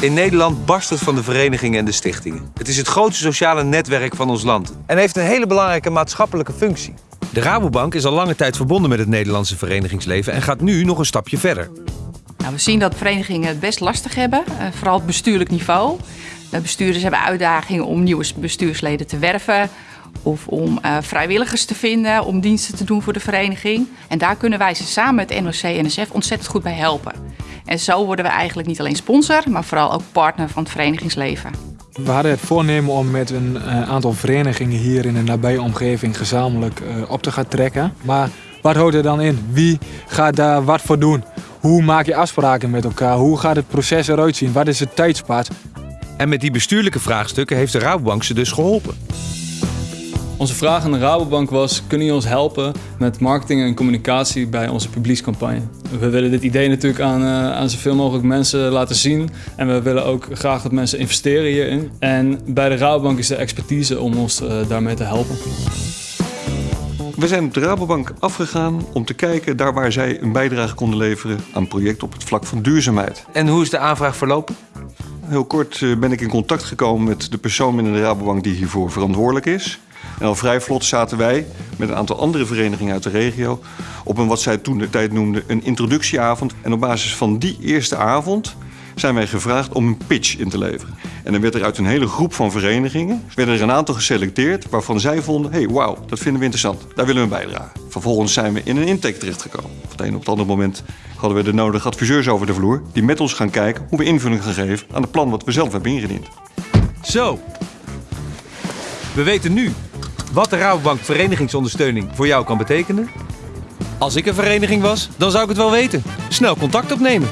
In Nederland barst het van de verenigingen en de stichtingen. Het is het grootste sociale netwerk van ons land en heeft een hele belangrijke maatschappelijke functie. De Rabobank is al lange tijd verbonden met het Nederlandse verenigingsleven en gaat nu nog een stapje verder. Nou, we zien dat verenigingen het best lastig hebben, eh, vooral op bestuurlijk niveau. De bestuurders hebben uitdagingen om nieuwe bestuursleden te werven of om uh, vrijwilligers te vinden om diensten te doen voor de vereniging. En daar kunnen wij ze samen met NOC en NSF ontzettend goed bij helpen. En zo worden we eigenlijk niet alleen sponsor, maar vooral ook partner van het verenigingsleven. We hadden het voornemen om met een uh, aantal verenigingen hier in de nabije omgeving gezamenlijk uh, op te gaan trekken. Maar wat houdt er dan in? Wie gaat daar wat voor doen? Hoe maak je afspraken met elkaar? Hoe gaat het proces eruit zien? Wat is het tijdspad? En met die bestuurlijke vraagstukken heeft de Rabobank ze dus geholpen. Onze vraag aan de Rabobank was, kunnen jullie ons helpen met marketing en communicatie bij onze publiekscampagne? We willen dit idee natuurlijk aan, uh, aan zoveel mogelijk mensen laten zien. En we willen ook graag dat mensen investeren hierin. En bij de Rabobank is de expertise om ons uh, daarmee te helpen. We zijn op de Rabobank afgegaan om te kijken daar waar zij een bijdrage konden leveren aan projecten op het vlak van duurzaamheid. En hoe is de aanvraag verlopen? Heel kort uh, ben ik in contact gekomen met de persoon binnen de Rabobank die hiervoor verantwoordelijk is. En al vrij vlot zaten wij met een aantal andere verenigingen uit de regio op een wat zij toen de tijd noemden een introductieavond. En op basis van die eerste avond zijn wij gevraagd om een pitch in te leveren. En dan werd er uit een hele groep van verenigingen werden er een aantal geselecteerd waarvan zij vonden: hey, wauw, dat vinden we interessant, daar willen we bijdragen. Vervolgens zijn we in een intake terechtgekomen. Op het een op het andere moment hadden we de nodige adviseurs over de vloer die met ons gaan kijken hoe we invulling gaan geven aan het plan wat we zelf hebben ingediend. Zo, we weten nu wat de Rabobank verenigingsondersteuning voor jou kan betekenen. Als ik een vereniging was, dan zou ik het wel weten. Snel contact opnemen.